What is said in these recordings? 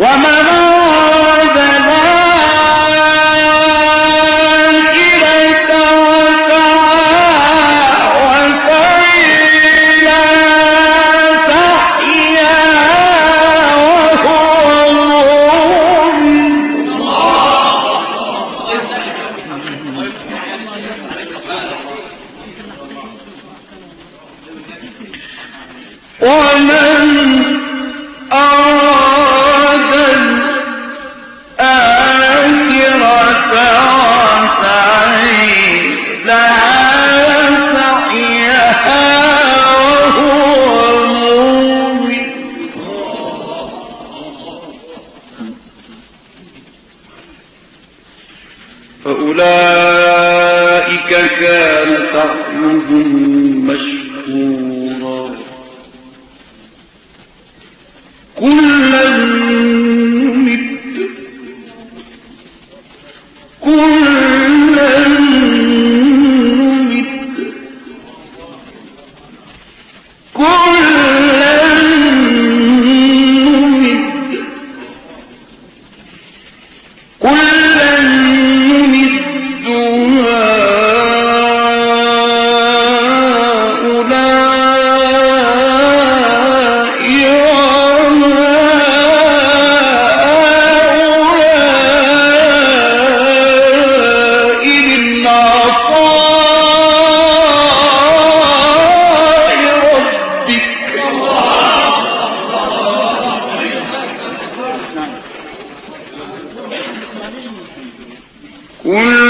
وما كان سعيهم مشكورا قل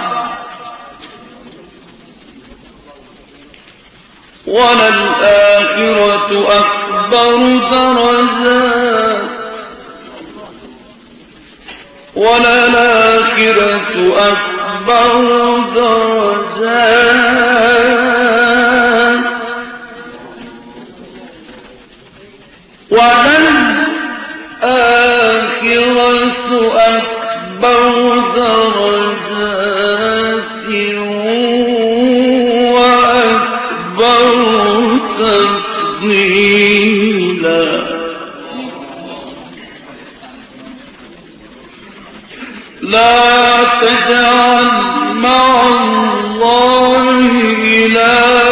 وللآخرة أكبر درجات. وللآخرة أكبر درجات. ولن الآخرة أكبر درجات. لا تجعل مع الله إلها.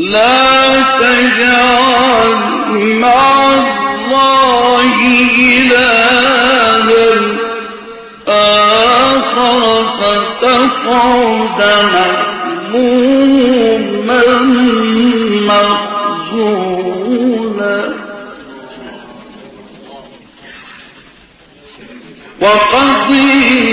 لا تجعل مع الله إلها آخر فتقعد وقضي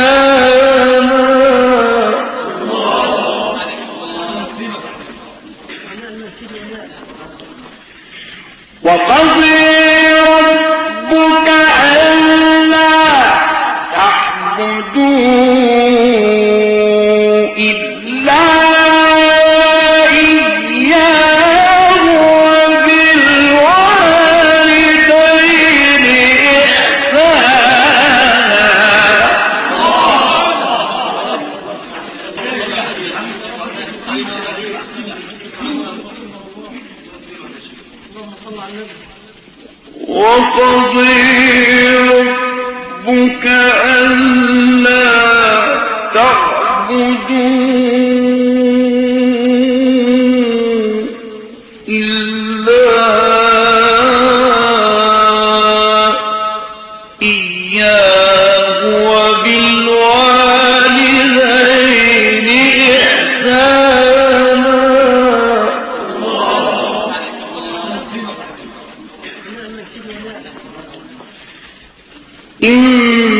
يا عليه وقضي ربك ألا تعبدون إلا إن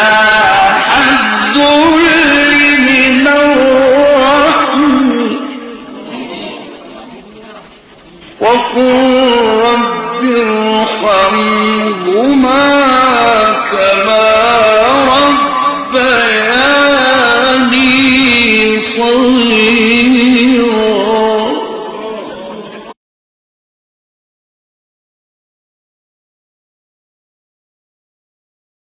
عنهما كما